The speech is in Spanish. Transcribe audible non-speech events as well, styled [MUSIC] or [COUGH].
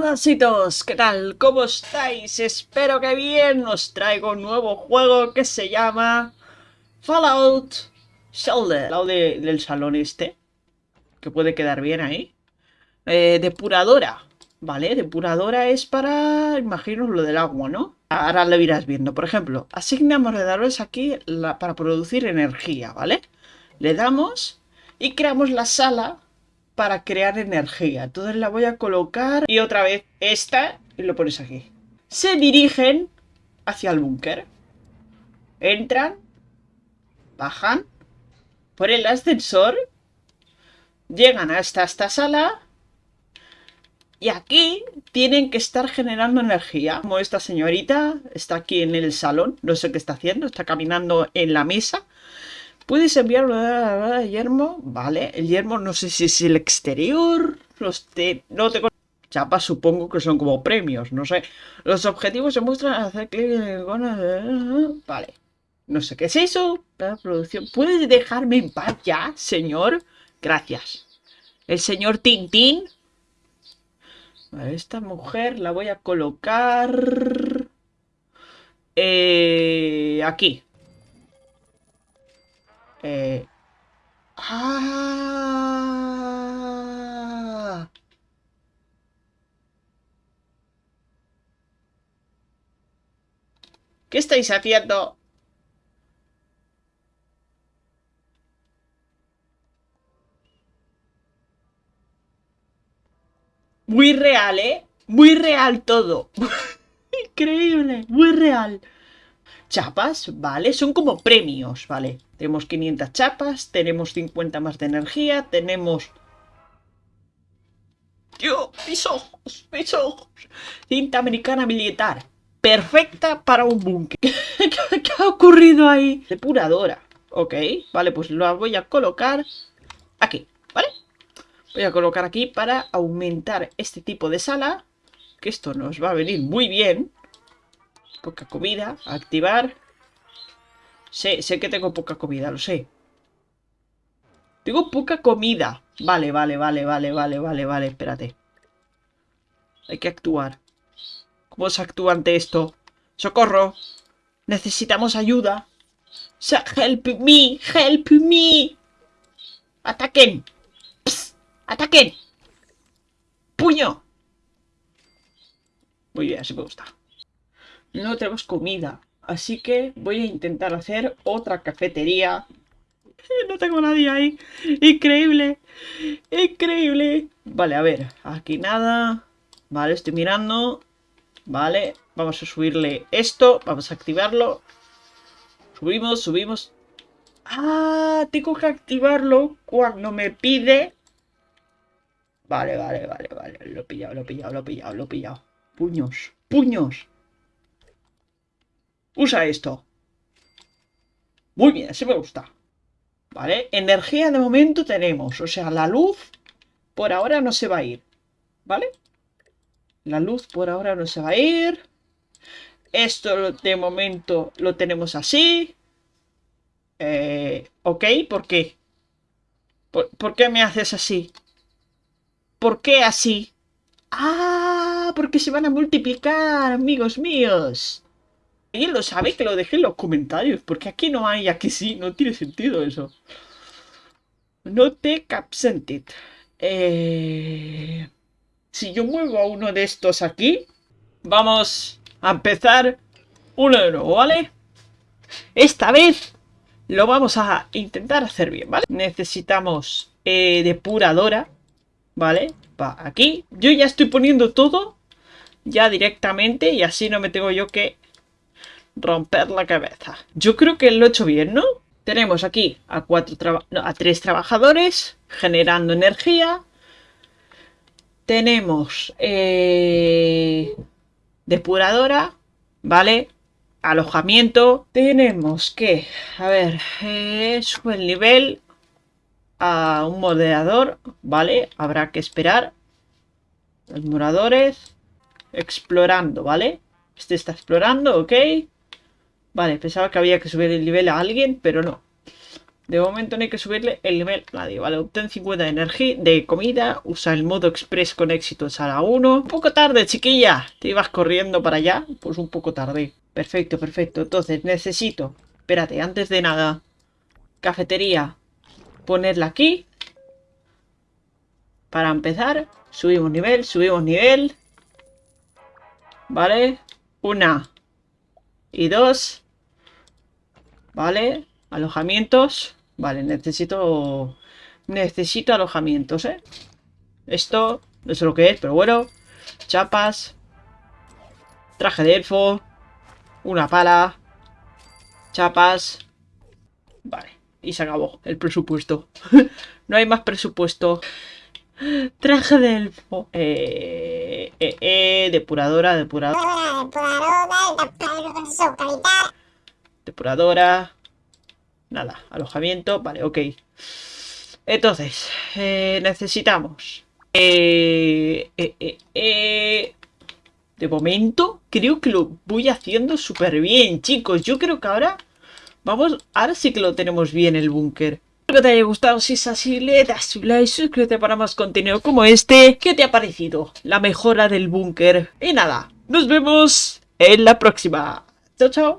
Basitos, ¿qué tal? ¿Cómo estáis? Espero que bien. Os traigo un nuevo juego que se llama Fallout Shelter. Al lado del salón este, que puede quedar bien ahí. Eh, depuradora, ¿vale? Depuradora es para, imagino, lo del agua, ¿no? Ahora lo irás viendo. Por ejemplo, asignamos redadores aquí para producir energía, ¿vale? Le damos y creamos la sala para crear energía. Entonces la voy a colocar y otra vez esta y lo pones aquí. Se dirigen hacia el búnker. Entran, bajan por el ascensor, llegan hasta esta sala y aquí tienen que estar generando energía. Como esta señorita está aquí en el salón, no sé qué está haciendo, está caminando en la mesa. Puedes enviarlo a yermo, vale. El yermo no sé si es el exterior, los te, no tengo chapas supongo que son como premios, no sé. Los objetivos se muestran hacer clic en el icono Vale. No sé qué es eso. La producción. ¿Puedes dejarme en paz ya, señor? Gracias. El señor Tintín. Vale, esta mujer la voy a colocar... Eh, aquí. Eh... ¡Ah! ¿Qué estáis haciendo? Muy real, ¿eh? Muy real todo. [LAUGHS] Increíble, muy real. Chapas, ¿vale? Son como premios, ¿vale? Tenemos 500 chapas, tenemos 50 más de energía, tenemos... ¡Dios! ¡Mis ojos! ¡Mis ojos! Cinta americana militar. Perfecta para un búnker. [LAUGHS] ¿Qué ha ocurrido ahí? Depuradora. Ok, vale, pues lo voy a colocar aquí, ¿vale? Voy a colocar aquí para aumentar este tipo de sala. Que esto nos va a venir muy bien. Poca comida. Activar. Sé, sé que tengo poca comida, lo sé. Tengo poca comida. Vale, vale, vale, vale, vale, vale, vale, espérate. Hay que actuar. ¿Cómo se actúa ante esto? ¡Socorro! Necesitamos ayuda. ¡Help me! ¡Help me! ¡Ataquen! ¡Ataquen! ¡Puño! Muy bien, así me gusta. No tenemos comida. Así que voy a intentar hacer otra cafetería. [LAUGHS] No tengo nadie ahí. Increíble. Increíble. Vale, a ver. Aquí nada. Vale, estoy mirando. Vale. Vamos a subirle esto. Vamos a activarlo. Subimos, subimos. Ah, tengo que activarlo cuando me pide. Vale, vale, vale, vale. Lo he pillado, lo he pillado, lo he pillado, lo he pillado. Puños, puños. Usa esto. Muy bien, así me gusta. ¿Vale? Energía de momento tenemos. O sea, la luz por ahora no se va a ir. ¿Vale? La luz por ahora no se va a ir. Esto de momento lo tenemos así. Eh, ok, ¿por qué? ¿Por, qué me haces así? ¿Por qué así? ¡Ah! Porque se van a multiplicar, amigos míos. ¿Alguien lo sabe? Que lo deje en los comentarios. Porque aquí no hay, aquí sí. No tiene sentido eso. No te capsentit. Eh... Si yo muevo a uno de estos aquí, vamos a empezar uno de nuevo, ¿vale? Esta vez lo vamos a intentar hacer bien, ¿vale? Necesitamos eh, depuradora, ¿vale? Va aquí. Yo ya estoy poniendo todo ya directamente y así no me tengo yo que romper la cabeza. Yo creo que lo he hecho bien, ¿no? Tenemos aquí a, cuatro a tres trabajadores generando energía. Tenemos eh, depuradora, ¿vale? Alojamiento. Tenemos que, a ver, eh, sube el nivel a un moderador, ¿vale? Habrá que esperar. Los moradores. Explorando, ¿vale? Este está explorando, ok. Vale, pensaba que había que subir el nivel a alguien, pero no. De momento no hay que subirle el nivel a nadie, ¿vale? Obtén 50 de energía, de comida, usa el modo express con éxito en sala 1. Un poco tarde, chiquilla. ¿Te ibas corriendo para allá? Pues un poco tarde. Perfecto, perfecto. Entonces necesito, espérate, antes de nada, cafetería, ponerla aquí. Para empezar, subimos nivel, subimos nivel. ¿Vale? Una y dos. ¿Vale? Alojamientos. Vale, necesito... Necesito alojamientos, ¿eh? Esto, no sé lo que es, pero bueno. Chapas. Traje de elfo. Una pala. Chapas. Vale. Y se acabó el presupuesto. [LAUGHS] no hay más presupuesto. Traje de elfo. Eh, eh, eh, depuradora, depuradora. Depuradora. Nada, alojamiento. Vale, ok. Entonces, eh, necesitamos... Eh, eh, eh, de momento, creo que lo voy haciendo súper bien, chicos. Yo creo que ahora... Vamos, ahora sí que lo tenemos bien el búnker. Espero que te haya gustado, si es así, le das un like, suscríbete para más contenido como este. ¿Qué te ha parecido? La mejora del búnker. Y nada, nos vemos en la próxima. Chao, chao.